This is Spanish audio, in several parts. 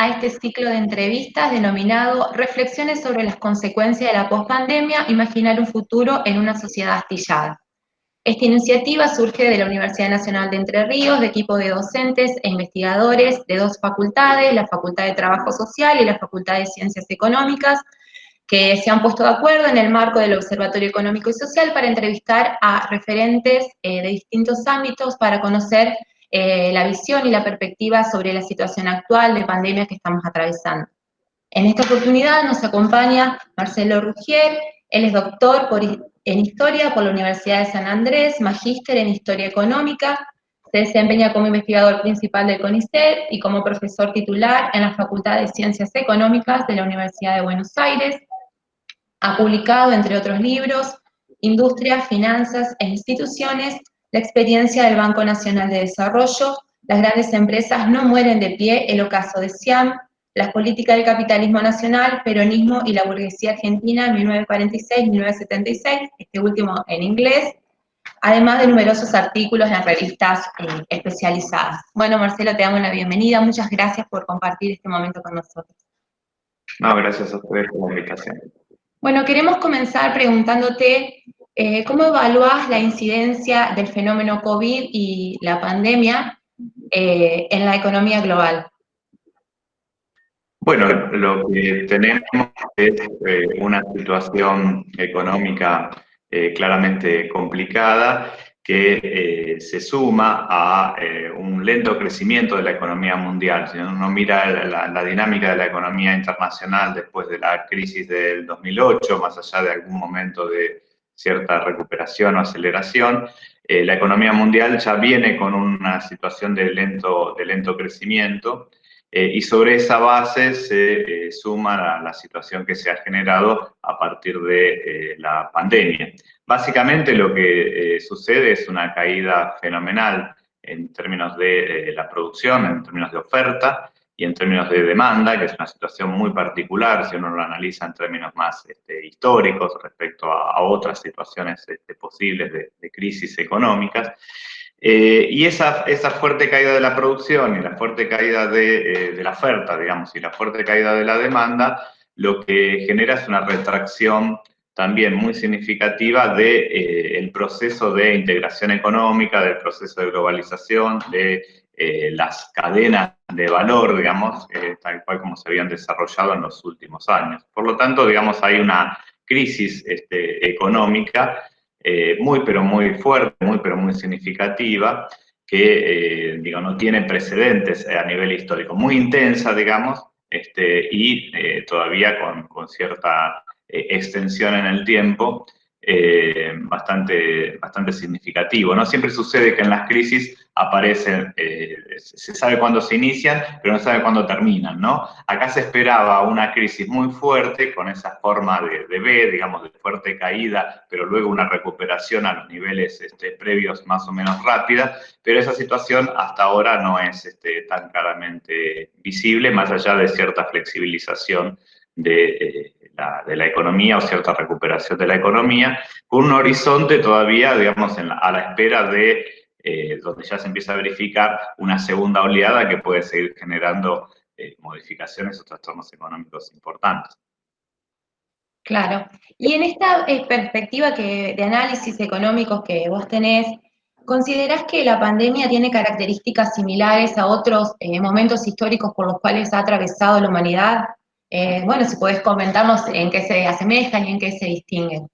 a este ciclo de entrevistas denominado Reflexiones sobre las consecuencias de la pospandemia, imaginar un futuro en una sociedad astillada. Esta iniciativa surge de la Universidad Nacional de Entre Ríos, de equipo de docentes e investigadores de dos facultades, la Facultad de Trabajo Social y la Facultad de Ciencias Económicas, que se han puesto de acuerdo en el marco del Observatorio Económico y Social para entrevistar a referentes eh, de distintos ámbitos para conocer eh, la visión y la perspectiva sobre la situación actual de pandemia que estamos atravesando. En esta oportunidad nos acompaña Marcelo Rugier, él es doctor en Historia por la Universidad de San Andrés, magíster en Historia Económica, se desempeña como investigador principal del CONICET y como profesor titular en la Facultad de Ciencias Económicas de la Universidad de Buenos Aires. Ha publicado, entre otros libros, Industria, Finanzas e Instituciones, la experiencia del Banco Nacional de Desarrollo, las grandes empresas no mueren de pie, el ocaso de Siam, las políticas del capitalismo nacional, peronismo y la burguesía argentina 1946-1976, este último en inglés, además de numerosos artículos en las revistas eh, especializadas. Bueno, Marcelo, te damos la bienvenida, muchas gracias por compartir este momento con nosotros. No, gracias a ustedes por la invitación. Bueno, queremos comenzar preguntándote eh, ¿Cómo evalúas la incidencia del fenómeno COVID y la pandemia eh, en la economía global? Bueno, lo que tenemos es eh, una situación económica claramente complicada que se suma a un lento crecimiento de la economía mundial. Si uno mira la, dinámica de la economía internacional después de la crisis del 2008, más allá de algún momento de cierta recuperación o aceleración. Eh, la economía mundial ya viene con una situación de lento, de lento crecimiento eh, y sobre esa base se eh, suma la, la, situación que se ha generado a partir de la pandemia. Básicamente lo que sucede es una caída fenomenal en términos de la producción, en términos de oferta, y en términos de demanda, que es una situación muy particular si uno lo analiza en términos más este, históricos respecto a, otras situaciones este, posibles de, crisis económicas. Eh, y esa, esa fuerte caída de la producción y la fuerte caída de, eh, de, la oferta, digamos, y la fuerte caída de la demanda, lo que genera es una retracción también muy significativa del de, eh, proceso de integración económica, del proceso de globalización, de eh, las cadenas de valor, digamos, eh, tal cual como se habían desarrollado en los últimos años. Por lo tanto, digamos, hay una crisis este, económica eh, muy, pero muy fuerte, muy, pero muy significativa, que, digo, no tiene precedentes a nivel histórico. Muy intensa, digamos, este, y todavía con, con cierta extensión en el tiempo, eh, bastante, bastante significativo. ¿no? Siempre sucede que en las crisis aparecen, eh, se sabe cuándo se inician, pero no sabe cuándo terminan. ¿no? Acá se esperaba una crisis muy fuerte, con esa forma de, de B, digamos, de fuerte caída, pero luego una recuperación a los niveles este, previos más o menos rápida, pero esa situación hasta ahora no es este, tan claramente visible, más allá de cierta flexibilización de... Eh, de la economía o cierta recuperación de la economía, con un horizonte todavía, digamos, a la espera de eh, donde ya se empieza a verificar una segunda oleada que puede seguir generando eh, modificaciones o trastornos económicos importantes. Claro. Y en esta eh, perspectiva que, de análisis económicos que vos tenés, ¿considerás que la pandemia tiene características similares a otros momentos históricos por los cuales ha atravesado la humanidad? Eh, bueno, si puedes comentarnos en qué se asemejan y en qué se distinguen.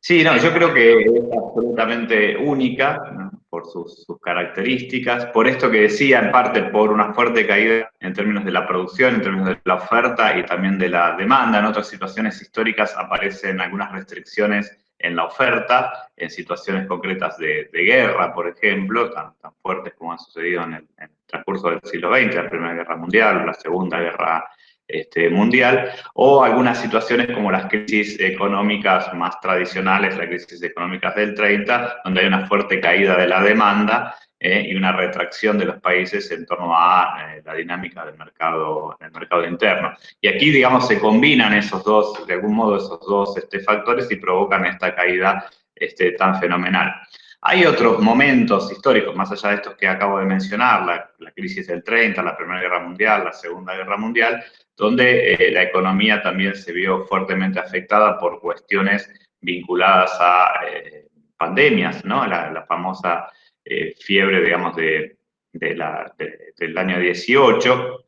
Sí, no, yo creo que es absolutamente única por sus, características, por esto que decía, en parte por una fuerte caída en términos de la producción, en términos de la oferta y también de la demanda. En otras situaciones históricas aparecen algunas restricciones en la oferta, en situaciones concretas de, guerra, por ejemplo, tan, fuertes como han sucedido en el, en el, transcurso del siglo XX, la Primera Guerra Mundial, la Segunda Guerra este, mundial, o algunas situaciones como las crisis económicas más tradicionales, las crisis económicas del 30, donde hay una fuerte caída de la demanda eh, y una retracción de los países en torno a eh, la dinámica del mercado, del mercado interno. Y aquí, digamos, se combinan esos dos, de algún modo, esos dos este, factores y provocan esta caída este, tan fenomenal. Hay otros momentos históricos, más allá de estos que acabo de mencionar, la, crisis del 30, la Primera Guerra Mundial, la Segunda Guerra Mundial, donde eh, la economía también se vio fuertemente afectada por cuestiones vinculadas a eh, pandemias, ¿no? La, famosa eh, fiebre, digamos, de, del año 18,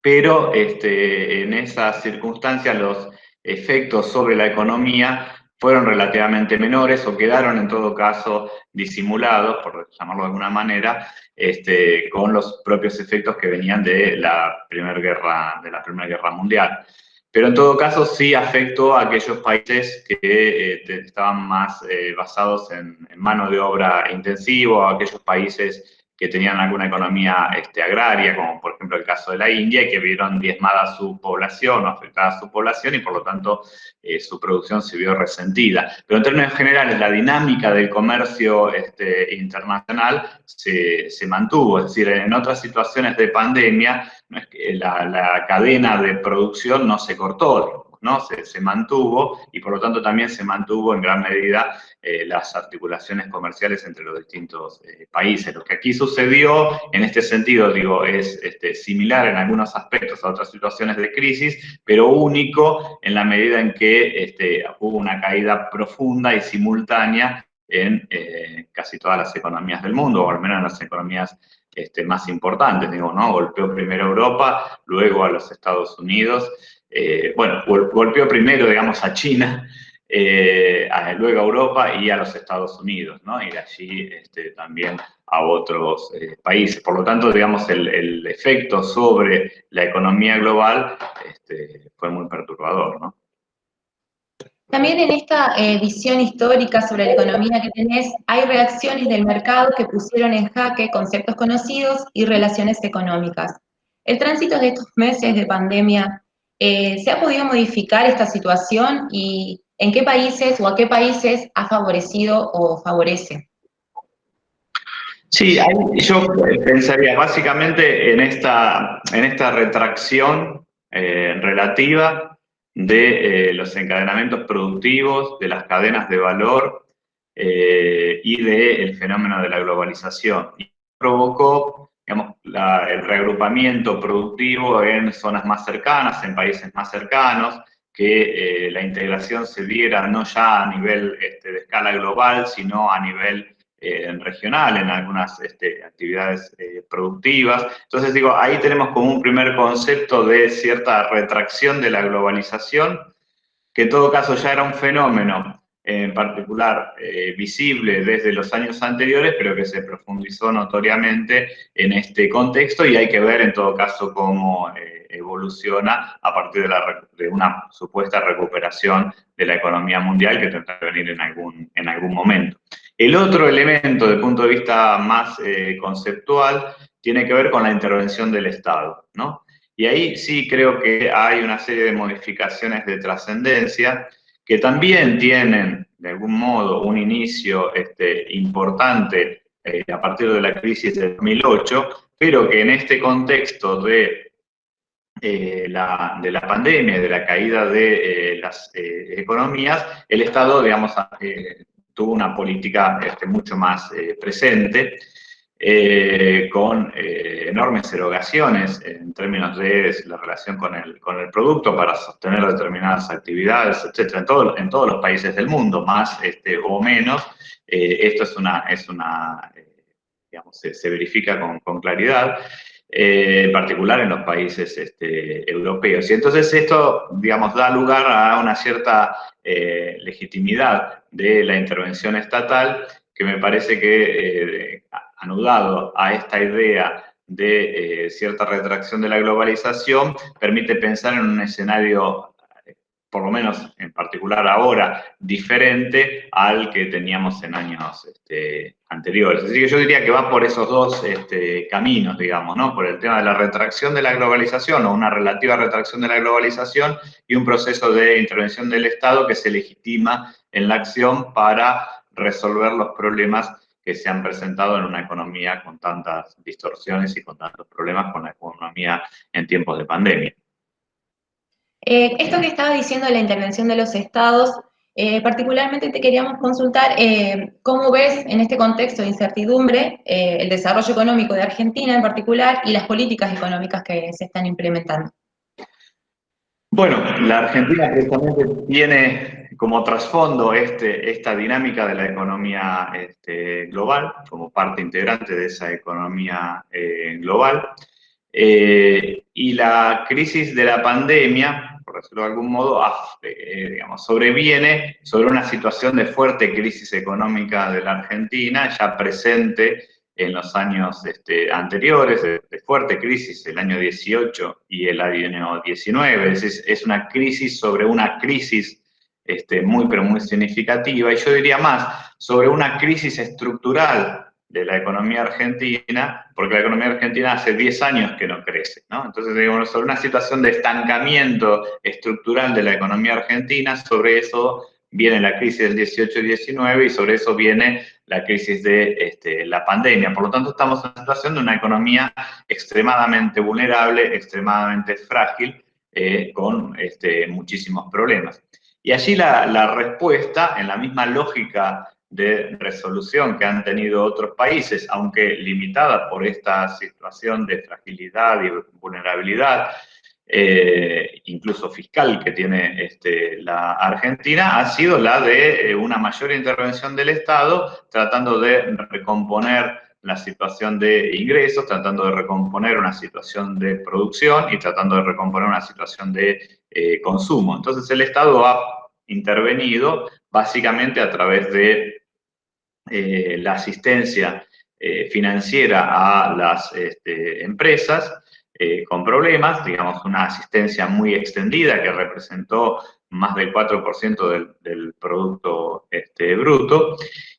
pero este, en esas circunstancias los efectos sobre la economía fueron relativamente menores o quedaron en todo caso disimulados, por llamarlo de alguna manera, este, con los propios efectos que venían de la Primera Guerra, Guerra Mundial. Pero en todo caso sí afectó a aquellos países que eh, estaban más eh, basados en, en, mano de obra intensivo, a aquellos países que tenían alguna economía este, agraria, como por ejemplo el caso de la India, y que vieron diezmada su población o afectada su población y por lo tanto eh, su producción se vio resentida. Pero en términos generales, la dinámica del comercio este, internacional se, se, mantuvo, es decir, en otras situaciones de pandemia, la, la cadena de producción no se cortó, ¿no? Se, mantuvo y por lo tanto también se mantuvo en gran medida eh, las articulaciones comerciales entre los distintos eh, países. Lo que aquí sucedió, en este sentido, digo, es este, similar en algunos aspectos a otras situaciones de crisis, pero único en la medida en que este, hubo una caída profunda y simultánea en eh, casi todas las economías del mundo, o al menos en las economías este, más importantes, digo, ¿no? Golpeó primero a Europa, luego a los Estados Unidos, eh, bueno, golpeó primero, digamos, a China, eh, luego a Europa y a los Estados Unidos, ¿no? Y de allí este, también a otros eh, países. Por lo tanto, digamos, el, efecto sobre la economía global este, fue muy perturbador, ¿no? También en esta visión histórica sobre la economía que tenés, hay reacciones del mercado que pusieron en jaque conceptos conocidos y relaciones económicas. El tránsito de estos meses de pandemia eh, ¿Se ha podido modificar esta situación y en qué países o a qué países ha favorecido o favorece? Sí, yo pensaría básicamente en esta, en esta retracción eh, relativa de eh, los encadenamientos productivos, de las cadenas de valor y del fenómeno de la globalización. Y provocó el reagrupamiento productivo en zonas más cercanas, en países más cercanos, que eh, la integración se diera no ya a nivel este, de escala global, sino a nivel eh, regional en algunas este, actividades eh, productivas. Entonces digo, ahí tenemos como un primer concepto de cierta retracción de la globalización, que en todo caso ya era un fenómeno en particular eh, visible desde los años anteriores, pero que se profundizó notoriamente en este contexto y hay que ver en todo caso cómo eh, evoluciona a partir de, la, de, una supuesta recuperación de la economía mundial que tendrá que venir en algún, en algún momento. El otro elemento, desde el punto de vista más eh, conceptual, tiene que ver con la intervención del Estado, ¿no? Y ahí sí creo que hay una serie de modificaciones de trascendencia que también tienen, de algún modo, un inicio este, importante eh, a partir de la crisis de 2008, pero que en este contexto de, eh, la, de la pandemia, de la caída de eh, las economías, el Estado, digamos, tuvo una política este, mucho más presente, eh, con eh, enormes erogaciones en términos de la relación con el, con el producto para sostener determinadas actividades, etcétera, en, todo, en todos los países del mundo, más este, o menos. Eh, esto es una, es una se, verifica con, con claridad. en particular en los países este, europeos. Y entonces esto, digamos, da lugar a una cierta legitimidad de la intervención estatal que me parece que anudado a esta idea de eh, cierta retracción de la globalización, permite pensar en un escenario, por lo menos en particular ahora, diferente al que teníamos en años este, anteriores. Así que yo diría que va por esos dos este, caminos, digamos, ¿no? Por el tema de la retracción de la globalización o una relativa retracción de la globalización y un proceso de intervención del Estado que se legitima en la acción para resolver los problemas que se han presentado en una economía con tantas distorsiones y con tantos problemas con la economía en tiempos de pandemia. Eh, esto que estaba diciendo de la intervención de los estados, Eh, particularmente te queríamos consultar eh, cómo ves en este contexto de incertidumbre el desarrollo económico de Argentina en particular y las políticas económicas que se están implementando. Bueno, la Argentina precisamente tiene como trasfondo este, esta dinámica de la economía este, global, como parte integrante de esa economía global. y la crisis de la pandemia por decirlo de algún modo, eh, digamos, sobreviene sobre una situación de fuerte crisis económica de la Argentina, ya presente en los años este, anteriores, de, fuerte crisis, el año 18 y el año 19, es, una crisis sobre una crisis este, muy, pero muy significativa, y yo diría más, sobre una crisis estructural de la economía argentina, porque la economía argentina hace 10 años que no crece. Entonces, digamos, sobre una situación de estancamiento estructural de la economía argentina, sobre eso viene la crisis del 18 y 19 y sobre eso viene la crisis de este, la pandemia. Por lo tanto, estamos en una situación de una economía extremadamente vulnerable, extremadamente frágil, eh, con este, muchísimos problemas. Y allí la, la respuesta, en la misma lógica de resolución que han tenido otros países, aunque limitada por esta situación de fragilidad y vulnerabilidad, eh, incluso fiscal que tiene este, la Argentina, ha sido la de eh, una mayor intervención del Estado, tratando de recomponer la situación de ingresos, tratando de recomponer una situación de producción y tratando de recomponer una situación de eh, consumo. Entonces el Estado ha intervenido básicamente a través de la asistencia financiera a las este, empresas eh, con problemas, digamos una asistencia muy extendida que representó más del 4% del, del, Producto este, Bruto,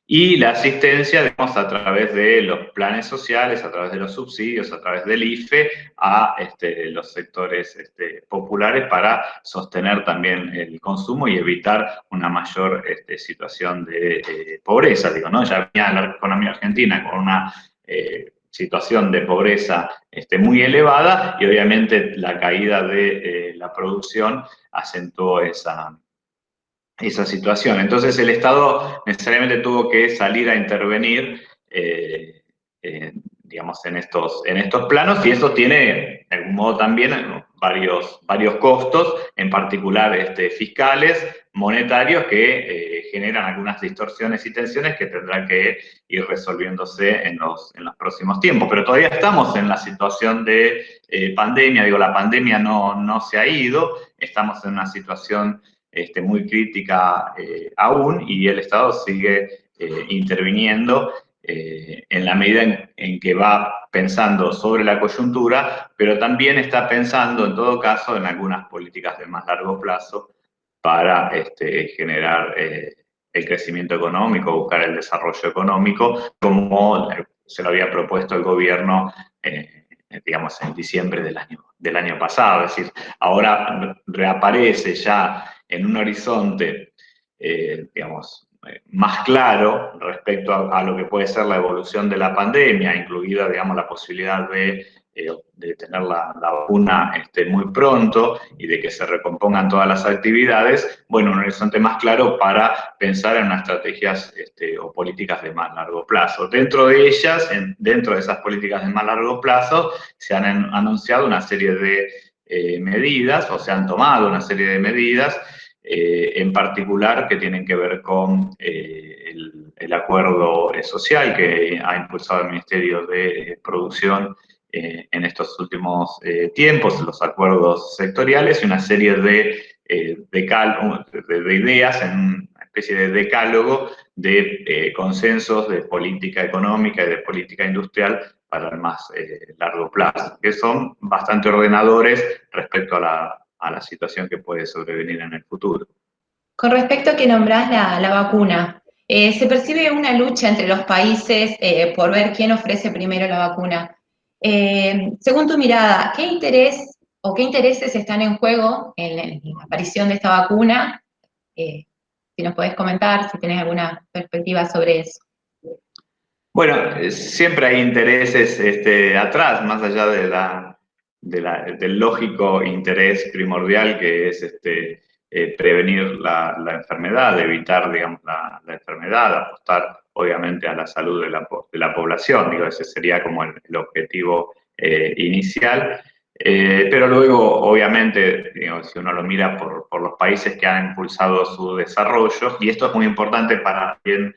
y la asistencia, digamos, a través de los planes sociales, a través de los subsidios, a través del IFE, a este, los sectores este, populares para sostener también el consumo y evitar una mayor situación de eh, pobreza. Digo, ¿no? Ya venía la economía argentina con una eh, situación de pobreza este, muy elevada y obviamente la caída de eh, la producción acentuó esa, esa situación. Entonces el Estado necesariamente tuvo que salir a intervenir, eh, eh, digamos, en estos, en estos planos y eso tiene, de algún modo también, varios, varios costos, en particular este, fiscales, monetarios, que eh, generan algunas distorsiones y tensiones que tendrán que ir resolviéndose en los, en los próximos tiempos. Pero todavía estamos en la situación de pandemia, digo, la pandemia no, no se ha ido, estamos en una situación este, muy crítica eh, aún y el Estado sigue eh, interviniendo eh, en la medida en, que va pensando sobre la coyuntura, pero también está pensando en todo caso en algunas políticas de más largo plazo para este, generar el crecimiento económico, buscar el desarrollo económico, como se lo había propuesto el gobierno digamos, en diciembre del año, del año pasado. Es decir, ahora reaparece ya en un horizonte, eh, digamos, eh, más claro respecto a, lo que puede ser la evolución de la pandemia, incluida, digamos, la posibilidad de, eh, tener la, vacuna este, muy pronto y de que se recompongan todas las actividades, bueno, un horizonte más claro para pensar en unas estrategias este, o políticas de más largo plazo. Dentro de ellas, dentro de esas políticas de más largo plazo, se han anunciado una serie de medidas, o se han tomado una serie de medidas eh, en particular que tienen que ver con eh, el, acuerdo social que ha impulsado el Ministerio de Producción eh, en estos últimos tiempos, los acuerdos sectoriales y una serie de, de, ideas en una especie de decálogo de consensos de política económica y de política industrial para el más largo plazo, que son bastante ordenadores respecto a la a la situación que puede sobrevenir en el futuro. Con respecto a que nombrás la, vacuna, eh, se percibe una lucha entre los países eh, por ver quién ofrece primero la vacuna. Eh, según tu mirada, ¿qué interés o qué intereses están en juego en, la aparición de esta vacuna? si nos podés comentar, si tenés alguna perspectiva sobre eso. Bueno, siempre hay intereses este, atrás, más allá de la, del lógico interés primordial que es este, prevenir la, enfermedad, evitar, digamos, la, enfermedad, apostar, obviamente, a la salud de la, población. Digo, ese sería como el, objetivo inicial. pero luego, obviamente, si uno lo mira por, por, los países que han impulsado su desarrollo, y esto es muy importante para bien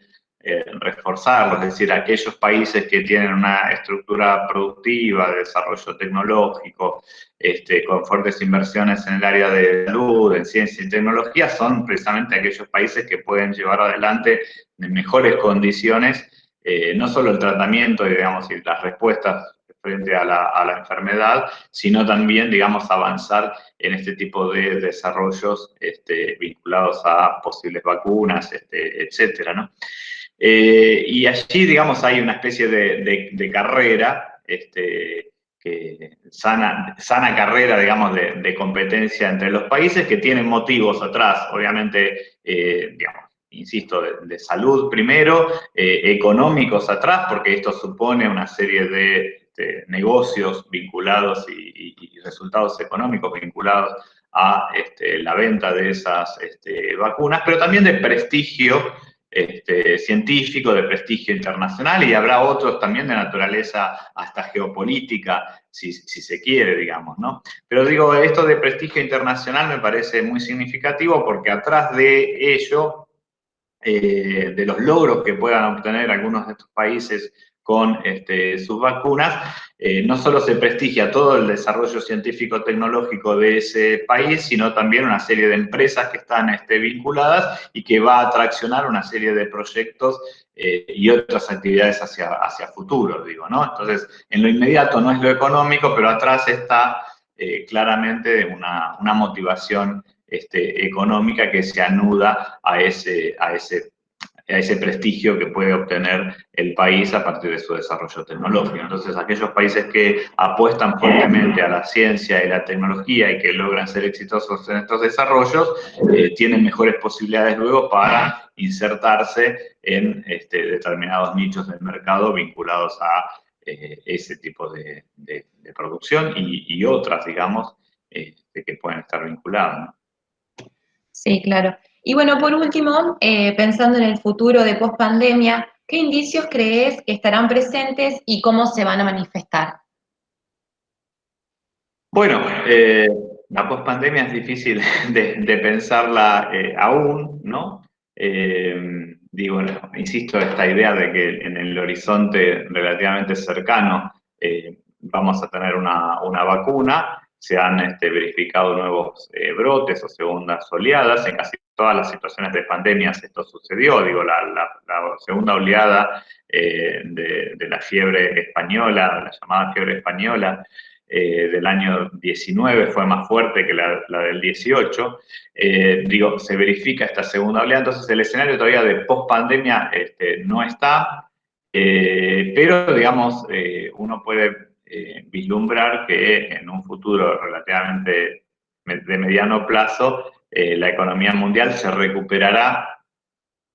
reforzarlo, es decir, aquellos países que tienen una estructura productiva, de desarrollo tecnológico, este, con fuertes inversiones en el área de salud, en ciencia y tecnología, son precisamente aquellos países que pueden llevar adelante en mejores condiciones eh, no solo el tratamiento, digamos, y las respuestas frente a la, enfermedad, sino también, digamos, avanzar en este tipo de desarrollos este, vinculados a posibles vacunas, este, etcétera, ¿no? Eh, y allí, digamos, hay una especie de, carrera, este, sana, sana carrera, digamos, de, competencia entre los países que tienen motivos atrás, obviamente, eh, digamos, insisto, de, salud primero, eh, económicos atrás, porque esto supone una serie de, negocios vinculados y, resultados económicos vinculados a este, la venta de esas este, vacunas, pero también de prestigio este, científico de prestigio internacional y habrá otros también de naturaleza hasta geopolítica, si, se quiere, digamos, ¿no? Pero digo, esto de prestigio internacional me parece muy significativo porque atrás de ello, eh, de los logros que puedan obtener algunos de estos países con este, sus vacunas, eh, no solo se prestigia todo el desarrollo científico-tecnológico de ese país, sino también una serie de empresas que están este, vinculadas y que va a atraccionar una serie de proyectos eh, y otras actividades hacia, hacia futuro, digo, ¿no? Entonces, en lo inmediato no es lo económico, pero atrás está eh, claramente una, una motivación este, económica que se anuda a ese, a ese a ese prestigio que puede obtener el país a partir de su desarrollo tecnológico. Entonces, aquellos países que apuestan fuertemente a la ciencia y la tecnología y que logran ser exitosos en estos desarrollos, eh, tienen mejores posibilidades luego para insertarse en este, determinados nichos del mercado vinculados a eh, ese tipo de, producción y, otras, digamos, este, que pueden estar vinculadas. Sí, claro. Y bueno, por último, eh, pensando en el futuro de post-pandemia, ¿qué indicios crees que estarán presentes y cómo se van a manifestar? Bueno, eh, la post-pandemia es difícil de, pensarla eh, aún, ¿no? digo, insisto, esta idea de que en el horizonte relativamente cercano vamos a tener una, una vacuna, se han este, verificado nuevos brotes o segundas oleadas. En casi todas las situaciones de pandemias esto sucedió. Digo, la, segunda oleada eh, de, la fiebre española, la llamada fiebre española, eh, del año 19 fue más fuerte que la, del 18. digo, se verifica esta segunda oleada. Entonces, el escenario todavía de post-pandemia este, no está. pero, digamos, uno puede eh, vislumbrar que en un futuro relativamente de mediano plazo eh, la economía mundial se recuperará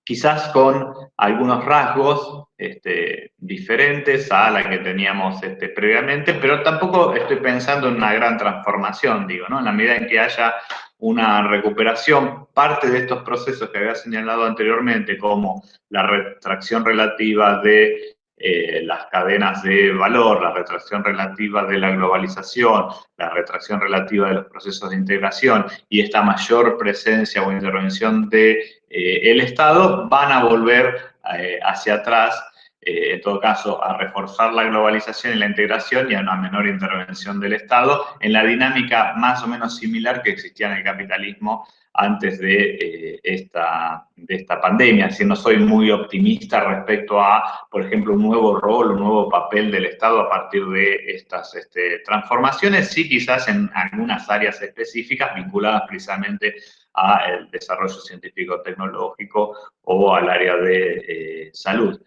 quizás con algunos rasgos este, diferentes a la que teníamos este, previamente, pero tampoco estoy pensando en una gran transformación, digo, ¿no? En la medida en que haya una recuperación, parte de estos procesos que había señalado anteriormente, como la retracción relativa de eh, las cadenas de valor, la retracción relativa de la globalización, la retracción relativa de los procesos de integración y esta mayor presencia o intervención del de, eh, Estado van a volver eh, hacia atrás, en todo caso, a reforzar la globalización y la integración y a una menor intervención del Estado en la dinámica más o menos similar que existía en el capitalismo antes de, eh, esta, de esta pandemia. Así no soy muy optimista respecto a, por ejemplo, un nuevo rol, un nuevo papel del Estado a partir de estas este, transformaciones, sí quizás en algunas áreas específicas vinculadas precisamente al desarrollo científico-tecnológico o al área de eh, salud.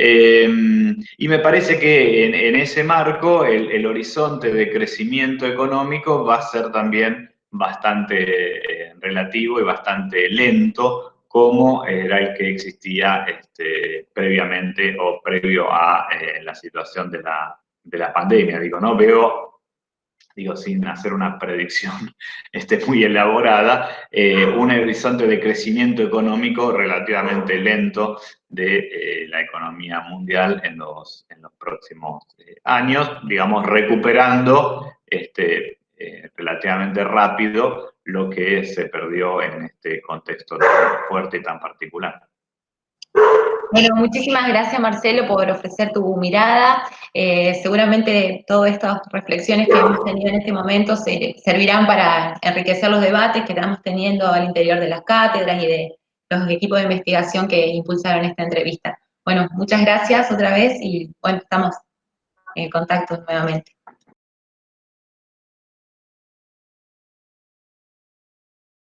Em, y me parece que en, ese marco el, horizonte de crecimiento económico va a ser también bastante eh, relativo y bastante lento como era el que existía este, previamente o previo a eh, la situación de la, de la pandemia. Digo, ¿no? Veo, digo sin hacer una predicción este, muy elaborada, eh, un horizonte de crecimiento económico relativamente lento de eh, la economía mundial en los, en los próximos eh, años, digamos, recuperando este, relativamente rápido lo que se perdió en este contexto tan fuerte y tan particular. Bueno, muchísimas gracias Marcelo por ofrecer tu mirada. Eh, seguramente todas estas reflexiones que hemos tenido en este momento servirán para enriquecer los debates que estamos teniendo al interior de las cátedras y de los equipos de investigación que impulsaron esta entrevista. Bueno, muchas gracias otra vez y bueno, estamos en contacto nuevamente.